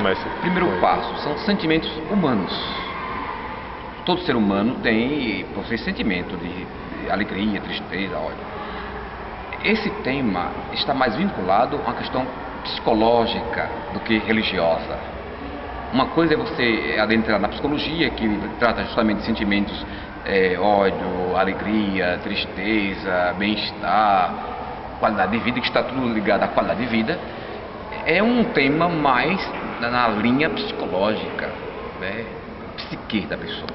começa? Primeiro passo são sentimentos humanos. Todo ser humano tem, possui sentimento de, de alegria, tristeza, ódio. Esse tema está mais vinculado a uma questão psicológica do que religiosa. Uma coisa é você adentrar na psicologia, que trata justamente de sentimentos é, ódio, alegria, tristeza, bem-estar, qualidade de vida, que está tudo ligado à qualidade de vida. É um tema mais na linha psicológica, né, psique da pessoa.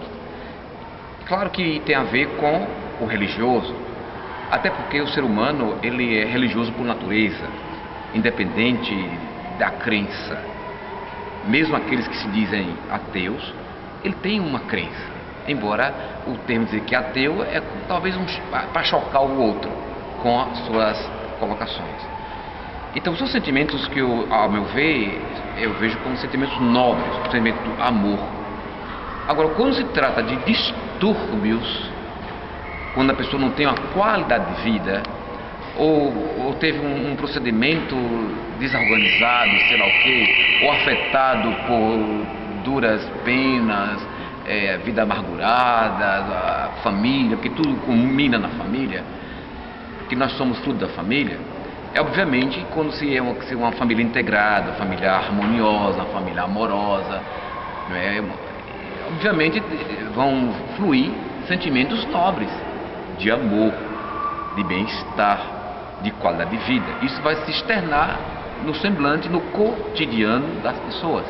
Claro que tem a ver com o religioso, até porque o ser humano ele é religioso por natureza, independente da crença. Mesmo aqueles que se dizem ateus, ele tem uma crença. Embora o termo dizer que ateu é talvez um, para chocar o outro com as suas colocações. Então são sentimentos que eu, ao meu ver, eu vejo como sentimentos nobres, o sentimento do amor. Agora, quando se trata de distúrbios quando a pessoa não tem uma qualidade de vida, ou, ou teve um, um, procedimento desorganizado, sei lá o quê, ou afetado por duras penas, é, vida amargurada, a família, porque tudo culmina na família, que nós somos fruto da família, é obviamente quando se é uma, se é uma família integrada, família harmoniosa, família amorosa, é, obviamente vão fluir sentimentos nobres de amor, de bem-estar, de qualidade de vida. Isso vai se externar no semblante, no cotidiano das pessoas,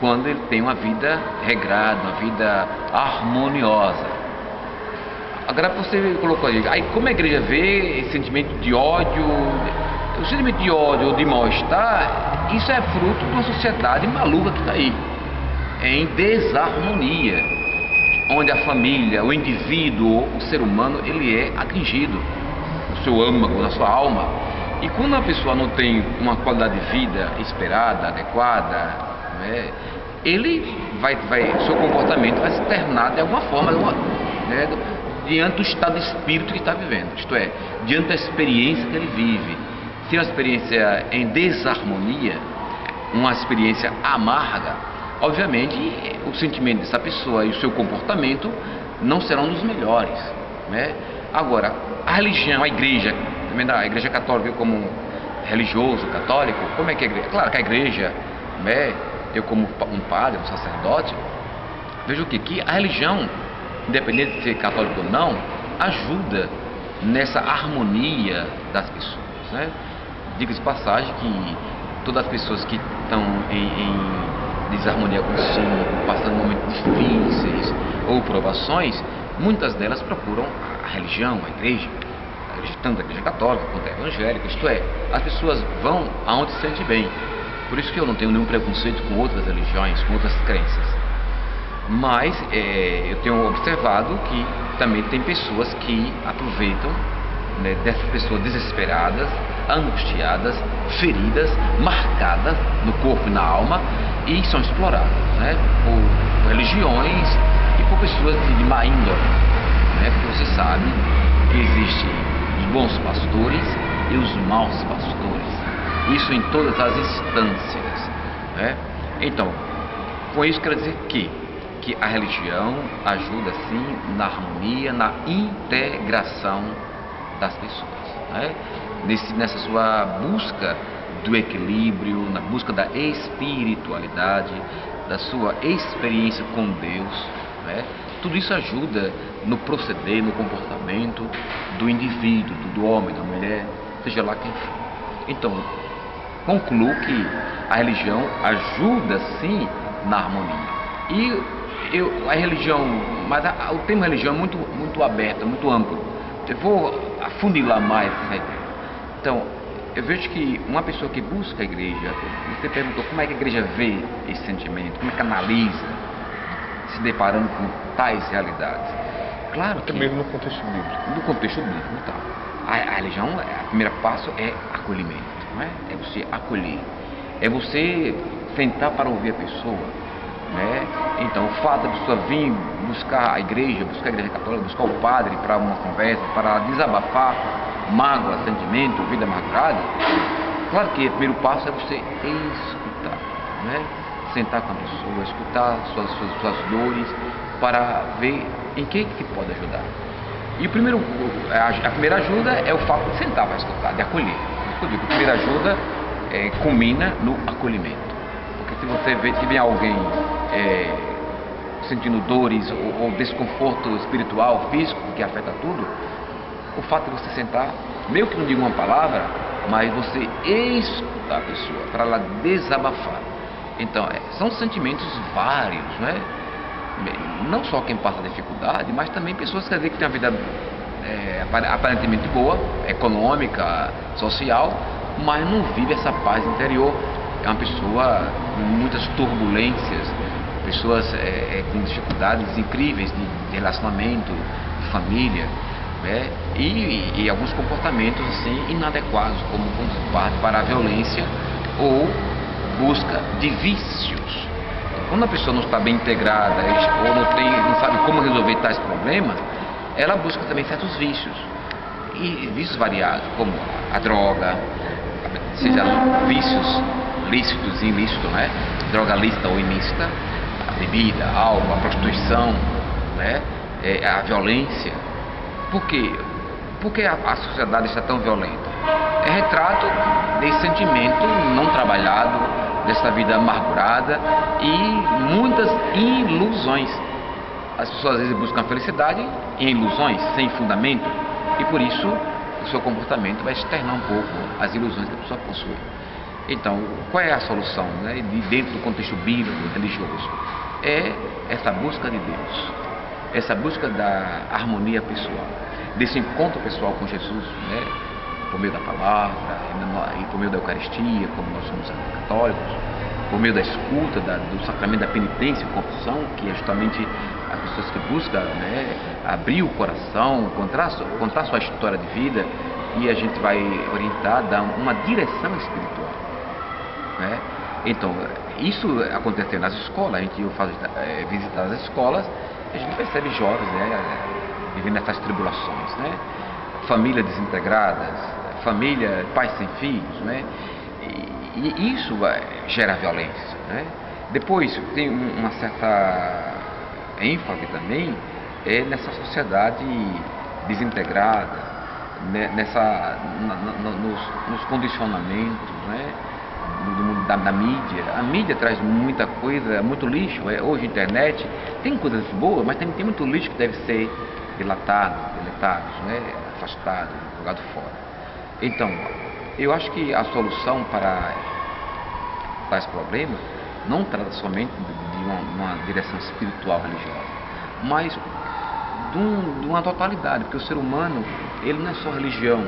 quando ele tem uma vida regrada, uma vida harmoniosa. Agora você colocou aí, aí como a igreja vê esse sentimento de ódio, o sentimento de ódio ou de mal-estar, isso é fruto de uma sociedade maluca que está aí, em desarmonia onde a família, o indivíduo, o ser humano, ele é atingido, o seu âmago, na sua alma. E quando a pessoa não tem uma qualidade de vida esperada, adequada, né, ele vai, vai, seu comportamento vai se tornar de alguma forma, de né, diante do estado de espírito que está vivendo, isto é, diante da experiência que ele vive. É uma experiência em desarmonia, uma experiência amarga, obviamente o sentimento dessa pessoa e o seu comportamento não serão dos melhores. Né? Agora, a religião, a igreja, a igreja católica como religioso, católico, como é que a igreja? Claro que a igreja, né, eu como um padre, um sacerdote, vejo que? Que a religião, independente de ser católico ou não, ajuda nessa harmonia das pessoas. Né? Diga-se passagem que todas as pessoas que estão em, em desarmonia consigo, passando momentos difíceis ou provações, muitas delas procuram a religião, a igreja, a igreja tanto a igreja católica quanto a evangélica, isto é, as pessoas vão aonde se sente bem. Por isso que eu não tenho nenhum preconceito com outras religiões, com outras crenças. Mas é, eu tenho observado que também tem pessoas que aproveitam né, dessas pessoas desesperadas, angustiadas, feridas, marcadas no corpo e na alma e são exploradas né, por religiões e por pessoas de, má índole. Né, porque você sabe que existem os bons pastores e os maus pastores. Isso em todas as instâncias. Né? Então, com isso quero dizer que, que a religião ajuda sim na harmonia, na integração das pessoas. Né? Nesse, nessa sua busca do equilíbrio, na busca da espiritualidade, da sua experiência com Deus. Né? Tudo isso ajuda no proceder, no comportamento do indivíduo, do homem, da mulher, seja lá quem for. Então, concluo que a religião ajuda sim na harmonia. E eu, a religião, mas a, o termo religião é muito, muito aberto, muito amplo. Eu vou afunilar mais essa ideia. Então, eu vejo que uma pessoa que busca a igreja, você perguntou como é que a igreja vê esse sentimento, como é que analisa, se deparando com tais realidades. Claro que. Também no contexto bíblico. No contexto bíblico, então. A, a religião, o primeiro passo é acolhimento, não é? É você acolher. É você sentar para ouvir a pessoa. Né? Então, o fato da pessoa vir buscar a igreja, buscar a igreja católica, buscar o padre para uma conversa, para desabafar mágoa, sentimento, vida amargurada, claro que o primeiro passo é você escutar, né? sentar com a pessoa, escutar suas, suas, suas dores, para ver em que, que pode ajudar. E o primeiro, a, primeira ajuda é o fato de sentar para escutar, de acolher. Eu digo, a primeira ajuda é, culmina no acolhimento. Se você vê que vem alguém é, sentindo dores ou, ou, desconforto espiritual, físico, que afeta tudo, o fato de você sentar, meio que não diga uma palavra, mas você escutar a pessoa, para ela desabafar. Então, é, são sentimentos vários, né? Não só quem passa dificuldade, mas também pessoas dizer, que têm uma vida é, aparentemente boa, econômica, social, mas não vive essa paz interior. É uma pessoa com muitas turbulências, pessoas é, com dificuldades incríveis de, relacionamento, de família, né? e, e, alguns comportamentos assim inadequados, como, como parte para a violência ou busca de vícios. Quando a pessoa não está bem integrada ou não, tem, não sabe como resolver tais problemas, ela busca também certos vícios. E vícios variados, como a droga, seja vícios lícitos e ilícitos, né? droga lícita ou ilícita, a bebida, álcool, a prostituição, né? É, a violência. Por quê? Por que a, a sociedade está tão violenta? É retrato desse sentimento não trabalhado, dessa vida amargurada e muitas ilusões. As pessoas às vezes buscam a felicidade em ilusões, sem fundamento, e por isso o seu comportamento vai externar um pouco as ilusões que a pessoa possui. Então, qual é a solução né, de dentro do contexto bíblico, religioso? É essa busca de Deus, essa busca da harmonia pessoal, desse encontro pessoal com Jesus, né, por meio da palavra e por meio da Eucaristia, como nós somos católicos, por meio da escuta, da, do sacramento da penitência e confissão, que é justamente as pessoas que buscam né, abrir o coração, contar, contar sua história de vida e a gente vai orientar, dar uma direção espiritual. Né? Então, isso acontecendo nas escolas, a gente faz é, visitar as escolas, a gente percebe jovens né, vivendo essas tribulações, né? famílias desintegradas, família, pais sem filhos, né? E, e isso gera violência, né? Depois tem uma certa ênfase também é nessa sociedade desintegrada, né? nessa, na, na, nos, nos, condicionamentos, né? Da, da, mídia. A mídia traz muita coisa, muito lixo. É, hoje internet tem coisas boas, mas tem, tem muito lixo que deve ser dilatado, deletado, né? afastado, jogado fora. Então, eu acho que a solução para tais problemas não trata somente de uma, uma direção espiritual religiosa, mas de, um, de, uma totalidade, porque o ser humano, ele não é só religião,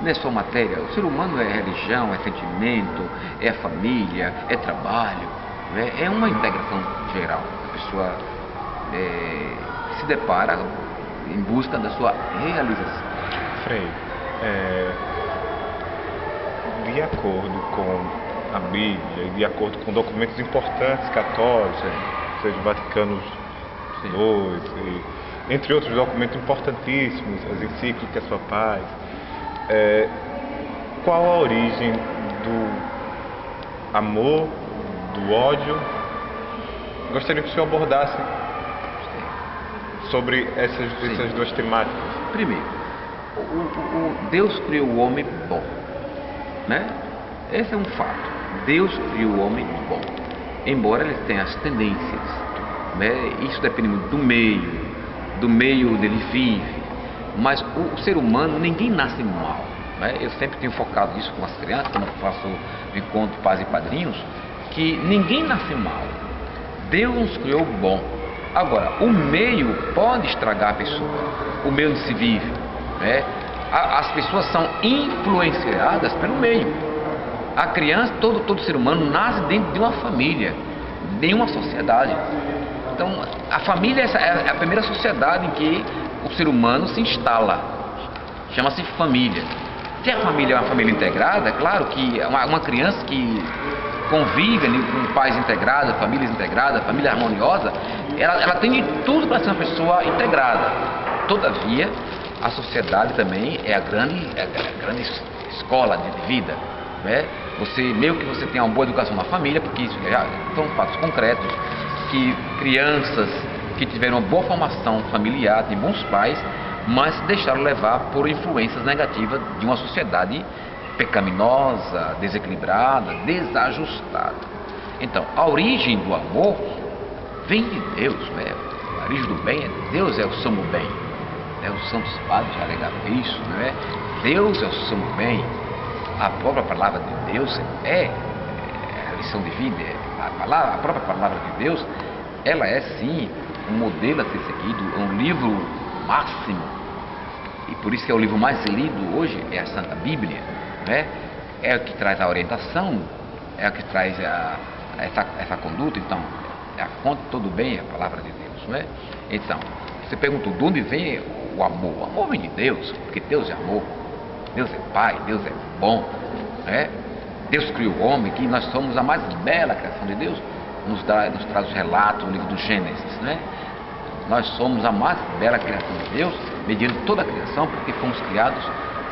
não é só matéria, o ser humano é religião, é sentimento, é família, é trabalho, é, é uma integração geral. A pessoa é, se depara em busca da sua realização. Frei, é, de acordo com a Bíblia, de acordo com documentos importantes católicos, seja Vaticano II, entre outros documentos importantíssimos, as encíclicas papais, é, qual a origem do amor, do ódio? Gostaria que o senhor abordasse sobre essas, essas duas temáticas. Primeiro, o, o, o Deus criou o homem bom, né? Esse é um fato. Deus criou o homem bom, embora ele tenha as tendências. Né? Isso depende muito do meio, do meio onde ele vive. Mas o, ser humano, ninguém nasce mal. Né? Eu sempre tenho focado isso com as crianças, quando faço encontro pais e padrinhos, que ninguém nasce mal. Deus nos criou bom. Agora, o meio pode estragar a pessoa, o meio onde se vive. Né? as pessoas são influenciadas pelo meio. A criança, todo, todo ser humano nasce dentro de uma família, de uma sociedade. Então, a família é a primeira sociedade em que o ser humano se instala. Chama-se família. Se a família é uma família integrada, claro que uma, criança que convive com pais integrados, famílias integradas, família harmoniosa, ela, ela tem de tudo para ser uma pessoa integrada. Todavia, a sociedade também é a grande, é a grande escola de vida. Né? Você, meio que você tem uma boa educação na família, porque isso já são fatos concretos, que crianças que tiveram uma boa formação familiar, têm bons pais, mas se deixaram levar por influências negativas de uma sociedade pecaminosa, desequilibrada, desajustada. Então, a origem do amor vem de Deus, né? a origem do bem é Deus é o sumo bem. Né? Os santos padres já alegaram isso, não é? Deus é o sumo bem. A própria palavra de Deus é, é a lição de vida, é a, palavra, a própria palavra de Deus, ela é sim um modelo a ser seguido, é um livro máximo. E por isso que é o livro mais lido hoje, é a Santa Bíblia, né? É o que traz a orientação, é o que traz a, essa, essa conduta, então, é a fonte de todo bem, é a palavra de Deus, não é? Então, você perguntou de onde vem o amor? O amor vem de Deus, porque Deus é amor. Deus é Pai, Deus é bom, né? Deus criou o homem, que nós somos a mais bela criação de Deus, nos, dá, nos traz os relatos no livro do Gênesis, né? Nós somos a mais bela criação de Deus, mediante toda a criação, porque fomos criados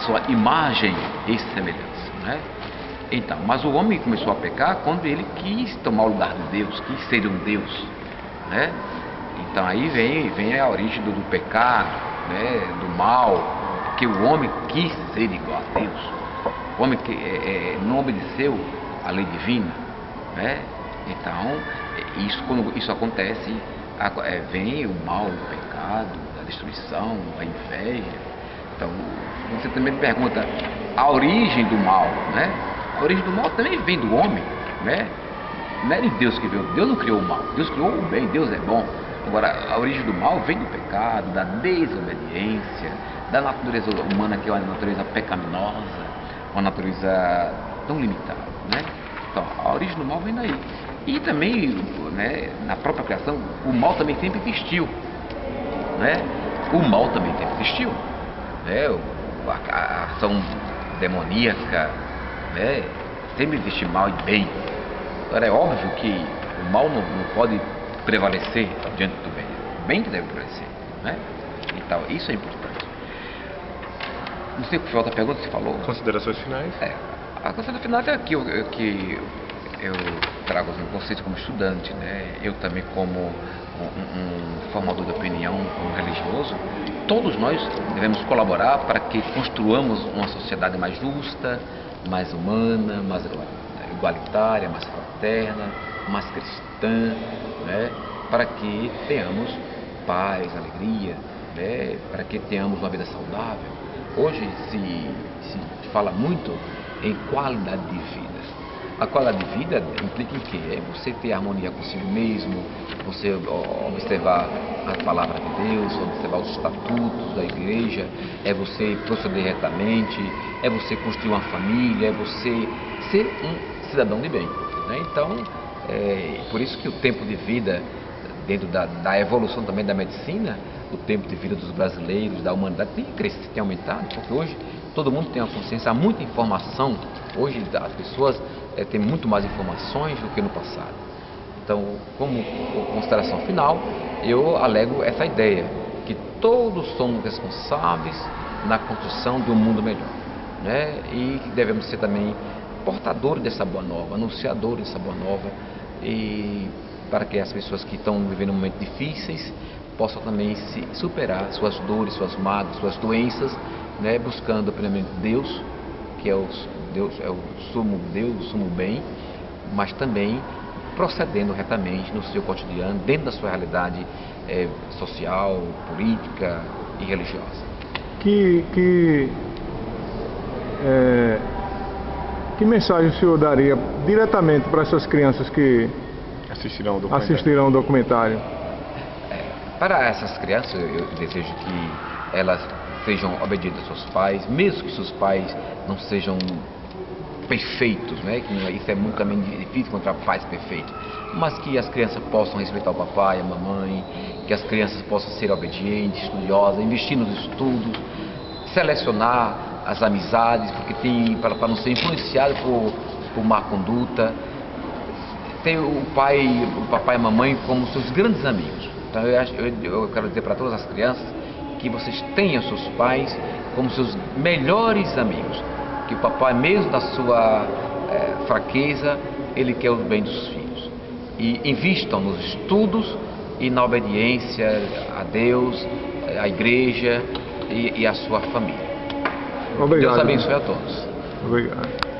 sua imagem e semelhança, né? Então, mas o homem começou a pecar quando ele quis tomar o lugar de Deus, quis ser um Deus, né? Então aí vem, vem a origem do, do pecado, né? do mal, porque o homem quis ser igual a Deus. O homem que é, é, não obedeceu a lei divina, né? Então, isso, quando isso acontece, é, vem o mal, o pecado, a destruição, a inveja. Então, você também pergunta a origem do mal, né? A origem do mal também vem do homem, né? Não é de Deus que veio. Deus não criou o mal. Deus criou o bem. Deus é bom. Agora, a origem do mal vem do pecado, da desobediência, da natureza humana, que é uma natureza pecaminosa, uma natureza tão limitada, né? Então, a origem do mal vem daí. E também, né, na própria criação, o mal também sempre existiu, né? O mal também sempre existiu, né? A, ação demoníaca, né? Sempre existe mal e bem. Agora, é óbvio que o mal não, não pode prevalecer diante do bem. O bem que deve prevalecer, né? Então, isso é importante. Não sei o que foi a outra pergunta que você falou. Considerações finais? É. A consideração final é que eu, que eu trago assim, vocês como estudante, né? Eu também como um, um, formador de opinião, como religioso, todos nós devemos colaborar para que construamos uma sociedade mais justa, mais humana, mais igualitária, mais fraterna, mais cristã, né? Para que tenhamos paz, alegria, né? Para que tenhamos uma vida saudável Hoje se, se fala muito em qualidade de vida. A qualidade de vida implica em quê? É você ter harmonia consigo mesmo, você observar a palavra de Deus, observar os estatutos da igreja, é você proceder retamente, é você construir uma família, é você ser um cidadão de bem. Né? Então, é por isso que o tempo de vida, dentro da, da evolução também da medicina, o tempo de vida dos brasileiros, da humanidade, tem crescido, tem aumentado, porque hoje todo mundo tem a consciência, há muita informação, hoje as pessoas é, têm muito mais informações do que no passado. Então, como consideração final, eu alego essa ideia, que todos somos responsáveis na construção de um mundo melhor. Né? E devemos ser também portadores dessa boa nova, anunciadores dessa boa nova, e para que as pessoas que estão vivendo momentos difíceis possam também se superar suas dores, suas mágoas, suas doenças, né, buscando primeiramente Deus, que é o Deus é o sumo Deus, o sumo bem, mas também procedendo retamente no seu cotidiano, dentro da sua realidade é, social, política e religiosa. Que que é, que mensagem o senhor daria diretamente para essas crianças que assistirão o documentário? Assistirão o documentário? Para essas crianças, eu desejo que elas sejam obedientes aos seus pais, mesmo que seus pais não sejam perfeitos, né? Que isso é muito também difícil encontrar pais perfeitos, mas que as crianças possam respeitar o papai, a mamãe, que as crianças possam ser obedientes, estudiosas, investir nos estudos, selecionar as amizades, porque tem para, para não ser influenciado por, por má conduta, tem o pai, o papai e a mamãe como seus grandes amigos. Então eu, acho, eu, eu quero dizer para todas as crianças que vocês tenham seus pais como seus melhores amigos. Que o papai, mesmo da sua é, fraqueza, ele quer o bem dos filhos. E invistam nos estudos e na obediência a Deus, eh, à igreja e, e à sua família. Obrigado. Deus abençoe a todos. Obrigado.